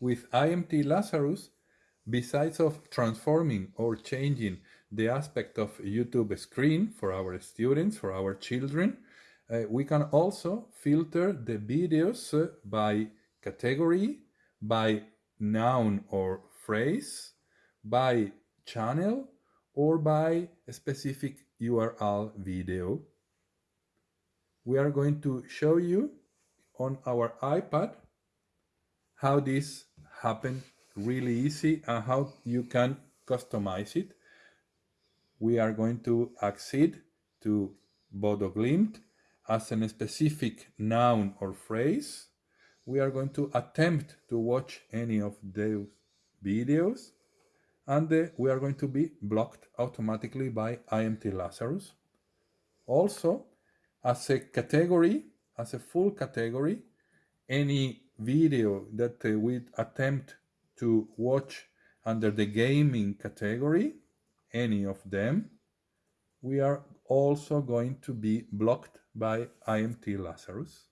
with IMT Lazarus, besides of transforming or changing the aspect of YouTube screen for our students, for our children, uh, we can also filter the videos uh, by category, by noun or phrase, by channel, or by a specific URL video. We are going to show you on our iPad how this happens really easy and how you can customize it. We are going to accede to Bodo Glimt as a specific noun or phrase. We are going to attempt to watch any of those videos and uh, we are going to be blocked automatically by IMT Lazarus. Also, as a category, as a full category, any video that uh, we attempt to watch under the gaming category, any of them, we are also going to be blocked by IMT Lazarus.